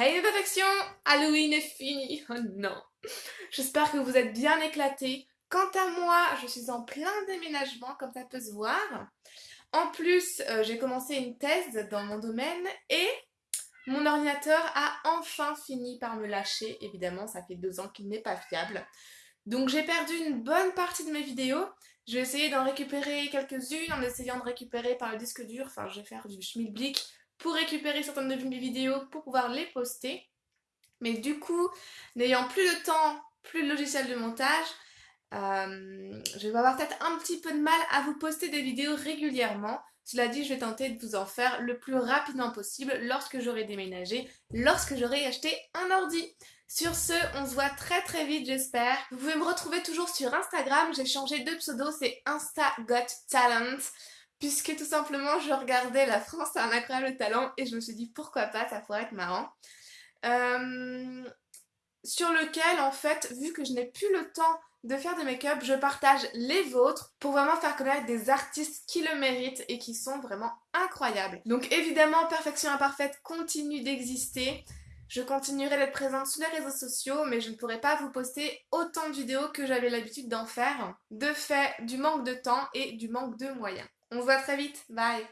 Hey perfection Halloween est fini Oh non J'espère que vous êtes bien éclatés. Quant à moi, je suis en plein déménagement, comme ça peut se voir. En plus, euh, j'ai commencé une thèse dans mon domaine et mon ordinateur a enfin fini par me lâcher. Évidemment, ça fait deux ans qu'il n'est pas fiable. Donc j'ai perdu une bonne partie de mes vidéos. Je vais essayer d'en récupérer quelques-unes en essayant de récupérer par le disque dur. Enfin, je vais faire du schmilblick pour récupérer certaines de mes vidéos pour pouvoir les poster. Mais du coup, n'ayant plus de temps, plus de logiciel de montage, euh, je vais avoir peut-être un petit peu de mal à vous poster des vidéos régulièrement. Cela dit, je vais tenter de vous en faire le plus rapidement possible lorsque j'aurai déménagé, lorsque j'aurai acheté un ordi. Sur ce, on se voit très très vite j'espère. Vous pouvez me retrouver toujours sur Instagram, j'ai changé de pseudo, c'est Insta Got Talent puisque tout simplement je regardais La France a un incroyable talent et je me suis dit pourquoi pas, ça pourrait être marrant. Euh, sur lequel en fait, vu que je n'ai plus le temps de faire des make-up, je partage les vôtres pour vraiment faire connaître des artistes qui le méritent et qui sont vraiment incroyables. Donc évidemment, Perfection Imparfaite continue d'exister. Je continuerai d'être présente sur les réseaux sociaux, mais je ne pourrai pas vous poster autant de vidéos que j'avais l'habitude d'en faire, de fait du manque de temps et du manque de moyens. On se voit très vite, bye